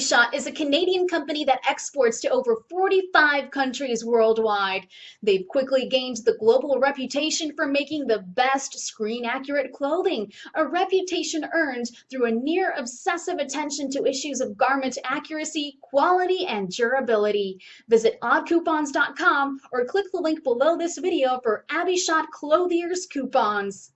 Shot is a Canadian company that exports to over 45 countries worldwide. They've quickly gained the global reputation for making the best screen accurate clothing, a reputation earned through a near obsessive attention to issues of garment accuracy, quality, and durability. Visit oddcoupons.com or click the link below this video for AbbyShot Clothier's coupons.